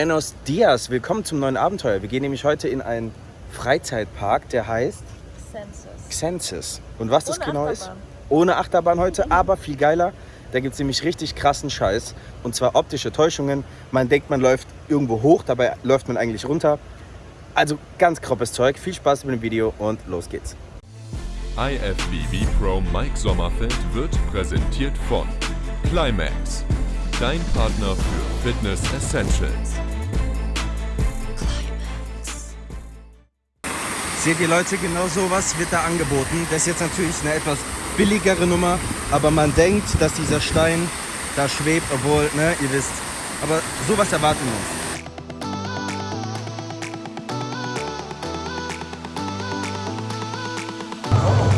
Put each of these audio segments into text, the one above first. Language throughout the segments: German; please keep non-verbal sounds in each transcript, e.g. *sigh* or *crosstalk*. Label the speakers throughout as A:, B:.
A: Buenos dias, willkommen zum neuen Abenteuer. Wir gehen nämlich heute in einen Freizeitpark, der heißt
B: Census.
A: Xensis. Und was das
B: Ohne
A: genau
B: Achterbahn.
A: ist? Ohne Achterbahn heute, aber viel geiler. Da gibt es nämlich richtig krassen Scheiß. Und zwar optische Täuschungen. Man denkt, man läuft irgendwo hoch, dabei läuft man eigentlich runter. Also ganz kroppes Zeug. Viel Spaß mit dem Video und los geht's.
C: IFBB Pro Mike Sommerfeld wird präsentiert von Climax, dein Partner für Fitness Essentials.
A: Seht ihr Leute, genau sowas wird da angeboten. Das ist jetzt natürlich eine etwas billigere Nummer, aber man denkt, dass dieser Stein da schwebt, obwohl, ne, ihr wisst. Aber sowas erwarten wir uns.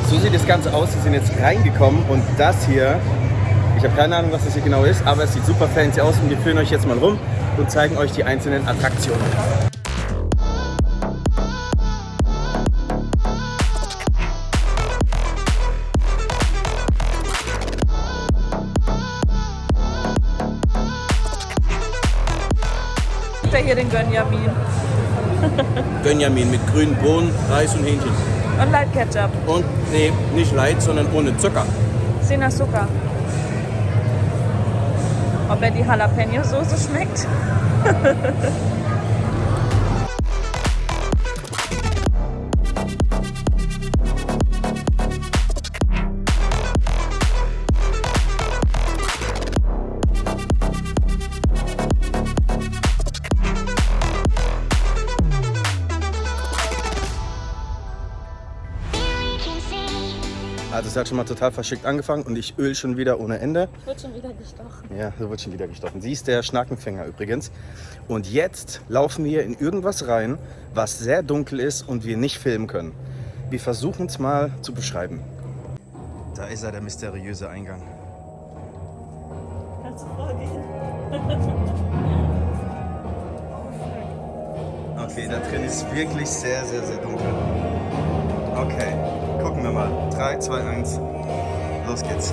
A: So sieht das Ganze aus. Wir sind jetzt reingekommen und das hier, ich habe keine Ahnung, was das hier genau ist, aber es sieht super fancy aus und wir führen euch jetzt mal rum und zeigen euch die einzelnen Attraktionen.
B: Gibt er hier den Gönjamin *laughs*
D: Gönjamin mit grünen Bohnen, Reis und Hähnchen.
B: und Light Ketchup.
D: Und nee, nicht light, sondern ohne Zucker.
B: Sin Azúcar. Ob er die Jalapeno-Soße schmeckt? *laughs*
A: Also es hat schon mal total verschickt angefangen und ich öl schon wieder ohne Ende.
B: Wird schon wieder gestochen.
A: Ja, so wird schon wieder gestochen. Sie ist der Schnakenfänger übrigens. Und jetzt laufen wir in irgendwas rein, was sehr dunkel ist und wir nicht filmen können. Wir versuchen es mal zu beschreiben. Da ist er, der mysteriöse Eingang.
B: Kannst du vorgehen? *laughs*
A: Okay, da drin ist wirklich sehr, sehr, sehr dunkel. Okay, gucken wir mal. 3, 2, 1. Los geht's.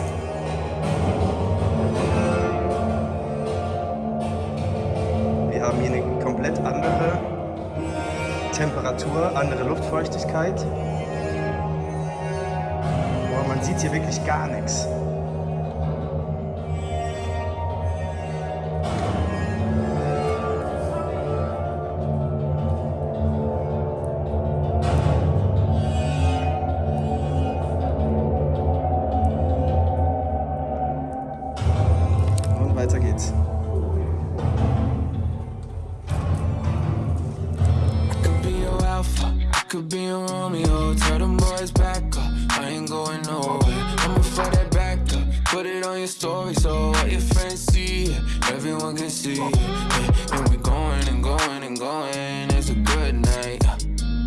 A: Wir haben hier eine komplett andere Temperatur, andere Luftfeuchtigkeit. Boah, man sieht hier wirklich gar nichts.
E: Story so what your friends see, everyone can see. Yeah, and we going and going and going. It's a good night.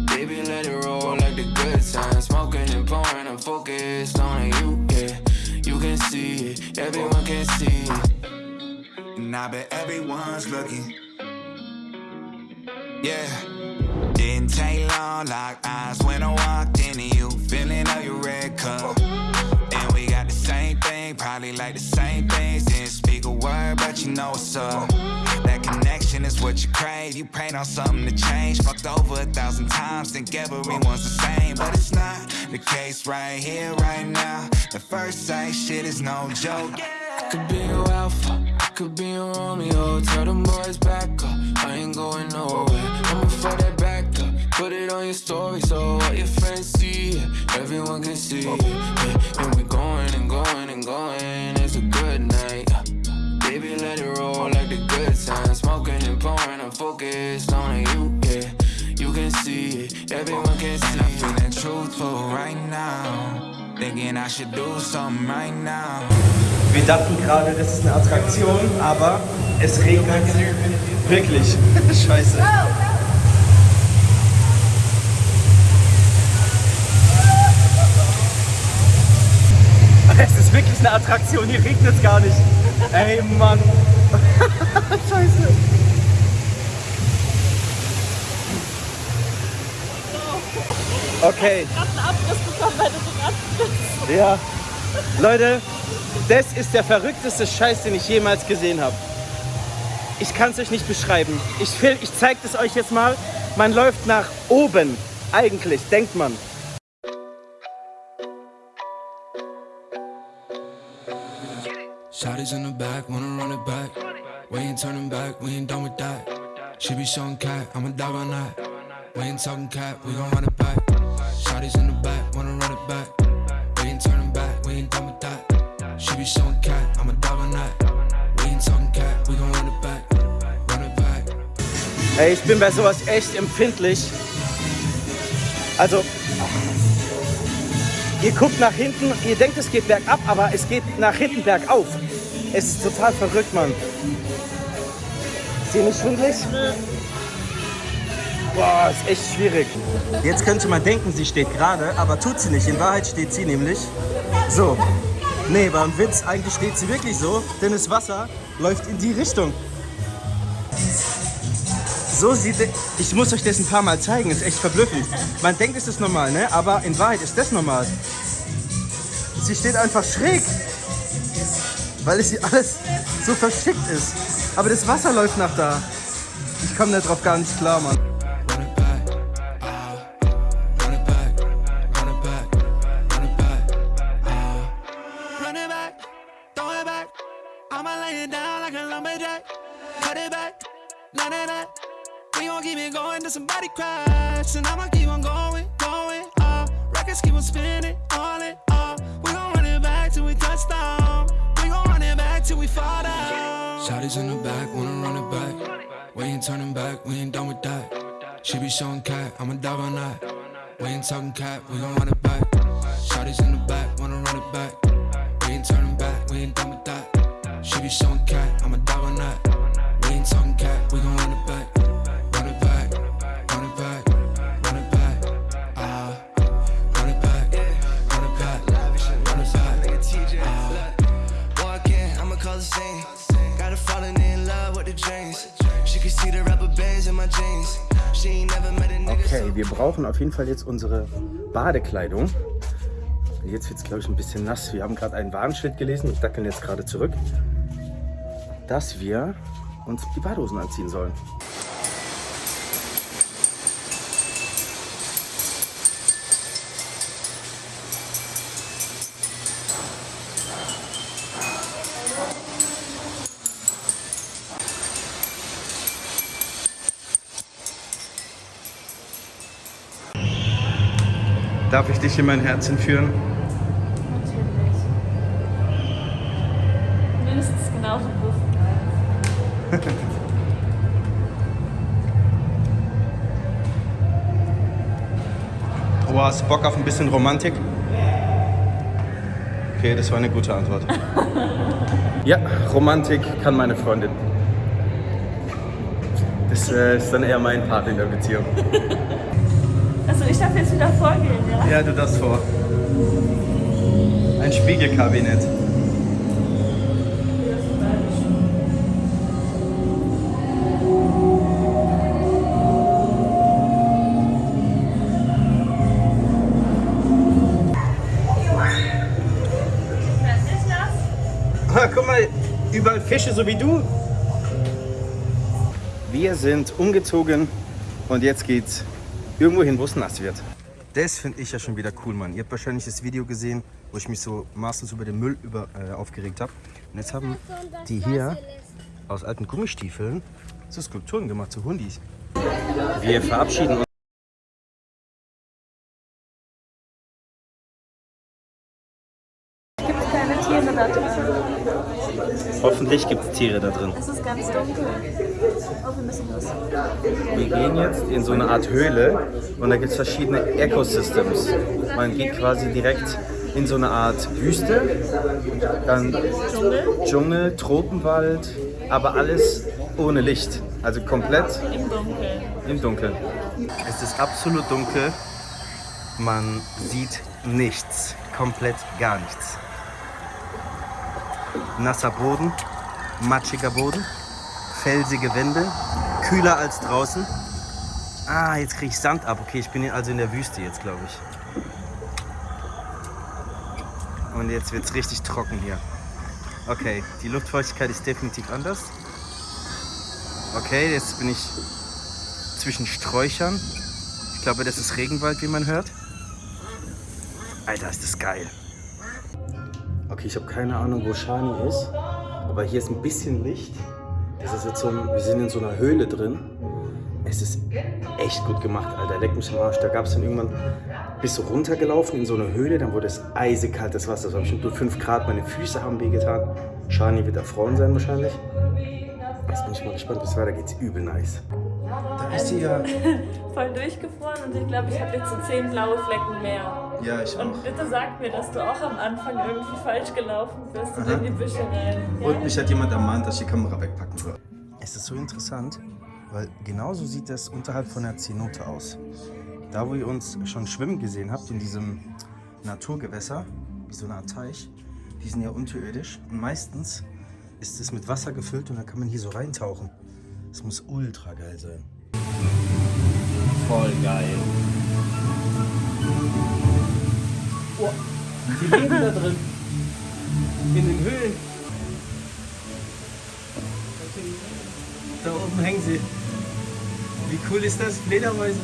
E: Baby, let it roll like the good times. Smoking and pouring, I'm focused on you. Yeah, you can see it, everyone can see it.
F: And I bet everyone's looking. Yeah. Didn't take long, lock eyes when I walked into you. Feeling of your red cup. Probably like the same things. Didn't speak a word, but you know what's up. That connection is what you crave. You prayed on something to change. Fucked over a thousand times, think everyone's the same. But it's not the case right here, right now. The first sight shit is no joke.
E: Could be your alpha, could be your Romeo. Tell them boys back up, I ain't going nowhere. I'ma throw that put it on your story so what your friends see, yeah, everyone can see. Yeah, and we going and going and going. It's a good night. Baby, let it roll like the good times. Smoking and pouring, I'm focused on you. Yeah, you can see it, everyone can
F: And I'm
E: see it.
F: feeling truthful right now. Thinking I should do something right now.
A: Wir dachten gerade, das ist eine Attraktion, aber es regnet wirklich. *laughs* Scheiße. Oh, eine Attraktion, hier regnet es gar nicht. Ey, Mann. *laughs* Scheiße. Okay. Ja. Leute, das ist der verrückteste Scheiß, den ich jemals gesehen habe. ich kann es euch nicht beschreiben. Ich, ich zeige es euch jetzt mal. Man läuft nach oben. Eigentlich, denkt man.
E: Shotties in the back, wanna run it back. We ain't turning back, we ain't done with that. She be showing cat, I'm a dog on that. We ain't talking cat, we gon' run it back. Shotties in the back, wanna run it back. We ain't turning back, we ain't done with that. She be showing cat, I'm a dog on that. We ain't talking cat, we gon' run it back. Run it back.
A: Ey, ich bin bei sowas echt empfindlich. Also, ihr guckt nach hinten, ihr denkt, es geht bergab, aber es geht nach hinten bergauf. Es ist total verrückt, Mann. Ist dir nicht schwindelig? Boah, ist echt schwierig. Jetzt könnte man denken, sie steht gerade, aber tut sie nicht. In Wahrheit steht sie nämlich so. Nee, ein Witz. Eigentlich steht sie wirklich so, denn das Wasser läuft in die Richtung. So sieht. Ich muss euch das ein paar Mal zeigen, ist echt verblüffend. Man denkt, es ist normal, ne? Aber in Wahrheit ist das normal. Sie steht einfach schräg, weil es hier alles so verschickt ist. Aber das Wasser läuft nach da. Ich komme darauf gar nicht klar, Mann.
E: Fall down. Shotties in the back, wanna run it back. We ain't turning back, we ain't done with that. She be showing cat, I'm a dog on that. We ain't talking cat, we gon' run it back. Shotties in the back, wanna run it back. We ain't turning back, we ain't done with that. She be showing cat, I'm a dog on that. We ain't talking cat, we gon'
G: call the scene. Got her falling in love with the dreams. She can see the rubber bands in my jeans. She ain't never met a nigga.
A: Okay, wir brauchen auf jeden Fall jetzt unsere Badekleidung. Jetzt wird es, glaube ich, ein bisschen nass. Wir haben gerade ein Warnschild gelesen. Ich dackeln jetzt gerade zurück, dass wir uns die Badehosen anziehen sollen. Darf ich dich in mein Herz entführen?
B: Natürlich. Mindestens genauso groß. *laughs*
A: Oh, hast du Bock auf ein bisschen Romantik? Okay, das war eine gute Antwort. *laughs* ja, Romantik kann meine Freundin. Das äh, ist dann eher mein Part in der Beziehung. *laughs*
B: Also ich darf jetzt wieder vorgehen, ja?
A: Ja, du das vor. Ein Spiegelkabinett. Ah, guck mal, überall Fische so wie du. Wir sind umgezogen und jetzt geht's irgendwo hin, wo es nass wird. Das finde ich ja schon wieder cool, Mann. Ihr habt wahrscheinlich das Video gesehen, wo ich mich so maßlos über den Müll über, äh, aufgeregt habe. Und jetzt haben die hier aus alten Gummistiefeln so Skulpturen gemacht, so Hundis. Wir verabschieden uns.
B: Gibt es keine Tiere da drin?
A: Hoffentlich gibt es Tiere da drin.
B: Es ist ganz dunkel. Oh, wir müssen los.
A: Wir gehen jetzt in so eine Art Höhle und da gibt es verschiedene Ecosystems. Man geht quasi direkt in so eine Art Wüste, dann
B: Dschungel
A: Dschungel, Tropenwald, aber alles ohne Licht. Also komplett
B: im Dunkeln.
A: im Dunkeln. Es ist absolut dunkel. Man sieht nichts. Komplett gar nichts. Nasser Boden, matschiger Boden, felsige Wände, kühler als draußen. Ah, jetzt kriege ich Sand ab. Okay, ich bin also in der Wüste jetzt, glaube ich. Und jetzt wird es richtig trocken hier. Okay, die Luftfeuchtigkeit ist definitiv anders. Okay, jetzt bin ich zwischen Sträuchern. Ich glaube, das ist Regenwald, wie man hört. Alter, ist das geil. Okay, ich habe keine Ahnung, wo Shani ist. Aber hier ist ein bisschen Licht. Das ist jetzt so ein, wir sind in so einer Höhle drin. Es ist echt gut gemacht, Alter. Leck mich am Arsch. Da gab es dann irgendwann, bist du runtergelaufen in so eine Höhle, dann wurde es eisig das Wasser. Das war bestimmt nur 5 Grad. Meine Füße haben wehgetan. Shani wird erfroren sein wahrscheinlich. Jetzt bin ich mal gespannt, bis weiter geht's. Übel nice. Da ist sie ja. *laughs*
B: Voll durchgefroren und ich glaube, ich habe jetzt so zehn blaue Flecken mehr.
A: Ja, ich auch.
B: Und bitte sag mir, dass du auch am Anfang irgendwie falsch gelaufen bist und in die Büsche rein. Ja?
A: Und mich hat jemand ermahnt, dass ich die Kamera wegpacken soll. Es ist so interessant, weil genauso sieht es unterhalb von der Zenote aus. Da, wo ihr uns schon schwimmen gesehen habt, in diesem Naturgewässer, wie so eine Art Teich, die sind ja unterirdisch und meistens ist es mit Wasser gefüllt und dann kann man hier so reintauchen. Das muss ultra geil sein.
D: Voll geil. Oh, die leben da drin. In den Höhlen. Da oben hängen sie. Wie cool ist das? Fledermäuse.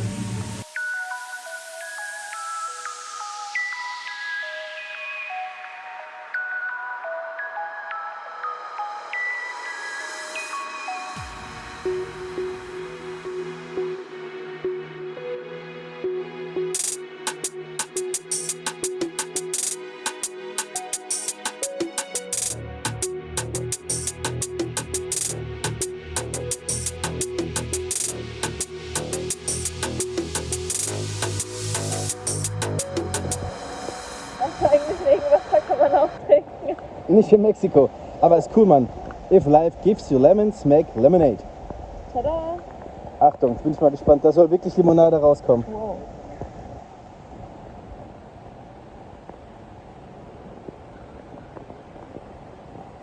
A: Nicht in Mexiko, aber ist cool, Mann. If life gives you lemons, make lemonade.
B: Tada!
A: Achtung, jetzt bin ich mal gespannt. Da soll wirklich Limonade rauskommen.
B: Wow.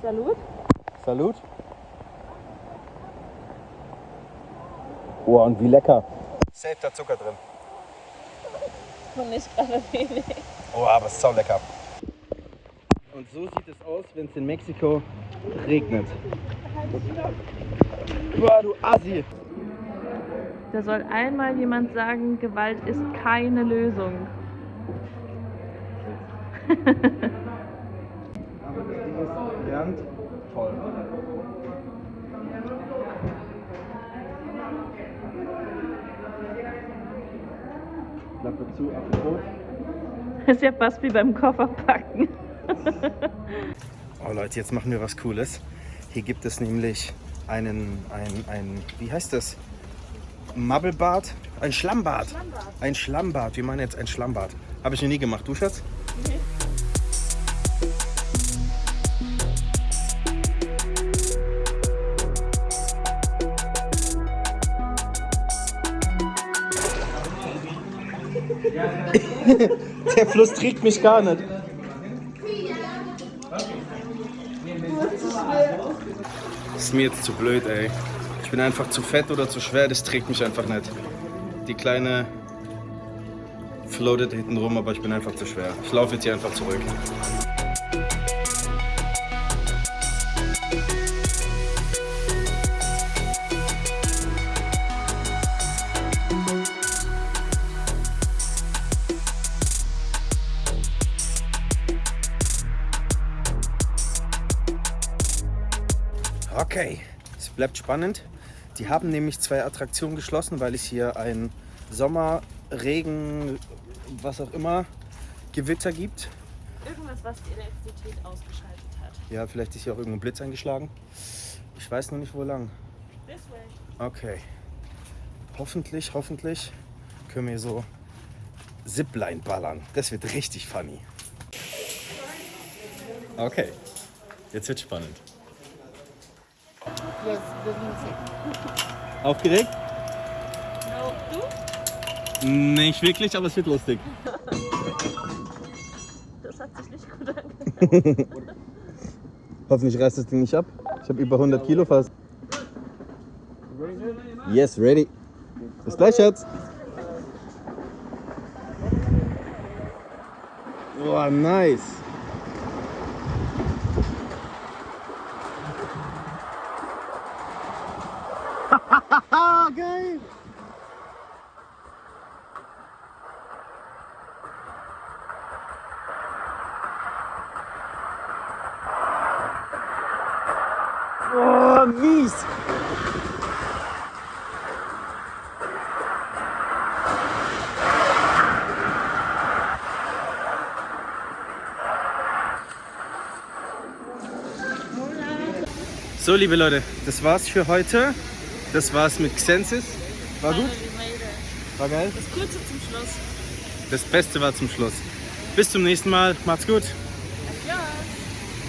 B: Salut?
A: Salut. Oh, und wie lecker. Safe da Zucker drin.
B: Und nicht gerade wenig.
A: Oh, aber ist sau lecker. So sieht es aus, wenn es in Mexiko regnet. Boah, du Assi.
B: Da soll einmal jemand sagen, Gewalt ist keine Lösung.
A: Aber das Ding ist Bernd, toll. Klappe zu, Apropos.
B: Ist ja fast wie beim Kofferpacken. *laughs*
A: Oh Leute, jetzt machen wir was Cooles. Hier gibt es nämlich einen, ein, ein wie heißt das? Mabbelbad? Ein Schlammbad. Ein Schlammbad. Wir meinen jetzt ein Schlammbad. Habe ich noch nie gemacht. Du, Schatz? *laughs* Der Fluss trägt mich gar nicht. Das ist mir jetzt zu blöd, ey. Ich bin einfach zu fett oder zu schwer, das trägt mich einfach nicht. Die kleine floatet hinten rum, aber ich bin einfach zu schwer. Ich laufe jetzt hier einfach zurück. Okay, es bleibt spannend. Die haben nämlich zwei Attraktionen geschlossen, weil es hier ein Sommer, Regen, was auch immer, Gewitter gibt.
B: Irgendwas, was die Elektrizität ausgeschaltet hat.
A: Ja, vielleicht ist hier auch irgendein Blitz eingeschlagen. Ich weiß noch nicht, wo lang.
B: This way.
A: Okay. Hoffentlich, hoffentlich können wir so Zipline ballern. Das wird richtig funny. Okay, jetzt wird spannend. Aufgeregt?
B: No, du?
A: Nicht wirklich, aber es wird lustig.
B: Das hat sich nicht gut angehört. *laughs*
A: Hoffentlich reißt das Ding nicht ab. Ich habe über 100 Kilo fast. Yes, ready. Bis gleich, Schatz. Boah, nice. Oh, mies. So, liebe Leute, das war's für heute. Das war's mit Xensis. War gut? War geil?
B: Das Kurze zum Schluss.
A: Das Beste war zum Schluss. Bis zum nächsten Mal. Macht's gut.